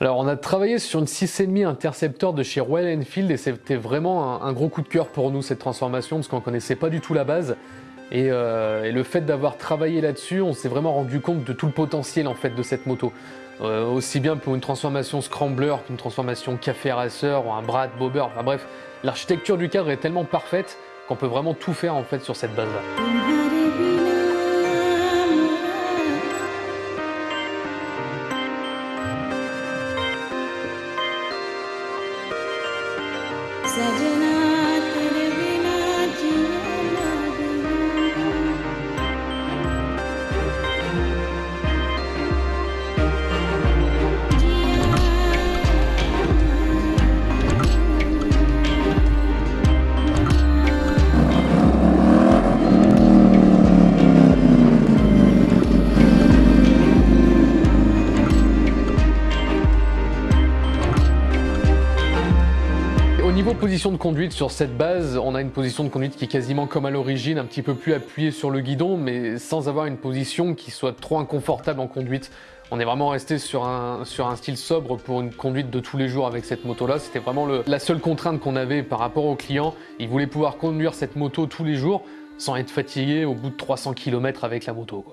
Alors on a travaillé sur une 6,5 Interceptor de chez Royal Enfield et c'était vraiment un, gros coup de cœur pour nous cette transformation parce qu'on connaissait pas du tout la base et, euh, le fait d'avoir travaillé là-dessus on s'est vraiment rendu compte de tout le potentiel en fait de cette moto. Euh, aussi bien pour une transformation scrambler qu'une transformation café racer ou un brat bobber, enfin bref, l'architecture du cadre est tellement parfaite qu'on peut vraiment tout faire en fait sur cette base là. Niveau position de conduite sur cette base, on a une position de conduite qui est quasiment comme à l'origine, un petit peu plus appuyée sur le guidon, mais sans avoir une position qui soit trop inconfortable en conduite. On est vraiment resté sur un, sur un style sobre pour une conduite de tous les jours avec cette moto-là. C'était vraiment la seule contrainte qu'on avait par rapport au client. Il voulait pouvoir conduire cette moto tous les jours sans être fatigué au bout de 300 km avec la moto.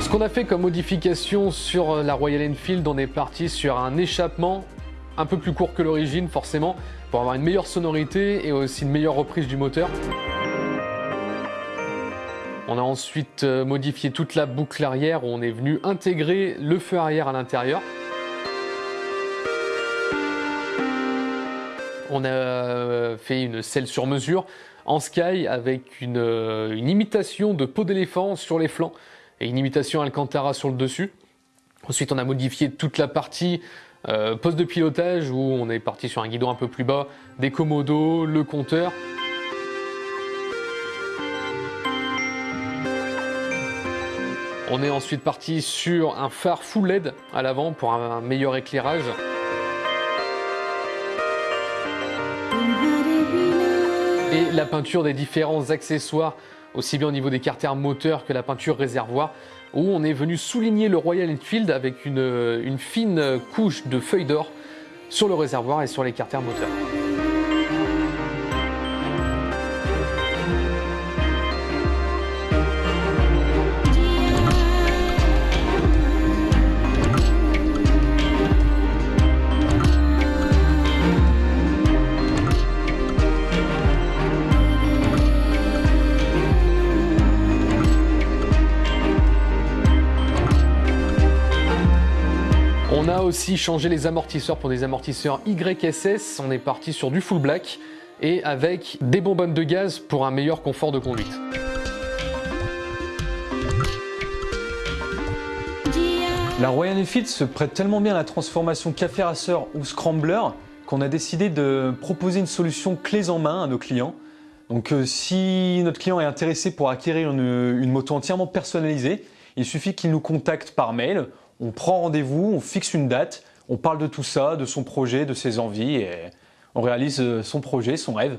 Ce qu'on a fait comme modification sur la Royal Enfield, on est parti sur un échappement un peu plus court que l'origine forcément, pour avoir une meilleure sonorité et aussi une meilleure reprise du moteur. On a ensuite euh, modifié toute la boucle arrière où on est venu intégrer le feu arrière à l'intérieur. On a euh, fait une selle sur mesure en sky avec une, euh, une imitation de peau d'éléphant sur les flancs et une imitation Alcantara sur le dessus. Ensuite, on a modifié toute la partie euh, poste de pilotage où on est parti sur un guidon un peu plus bas, des commodos, le compteur. On est ensuite parti sur un phare full LED à l'avant pour un meilleur éclairage. Et la peinture des différents accessoires aussi bien au niveau des carters moteurs que la peinture réservoir, où on est venu souligner le Royal Enfield avec une, fine couche de feuilles d'or sur le réservoir et sur les carters moteurs. Aussi changé les amortisseurs pour des amortisseurs YSS. On est parti sur du full black et avec des bonbonnes de gaz pour un meilleur confort de conduite. La Royal Enfield se prête tellement bien à la transformation café racer ou scrambler qu'on a décidé de proposer une solution clés en main à nos clients. Donc euh, si notre client est intéressé pour acquérir une moto entièrement personnalisée, il suffit qu'il nous contacte par mail on prend rendez-vous, on fixe une date, on parle de tout ça, de son projet, de ses envies et on réalise son projet, son rêve.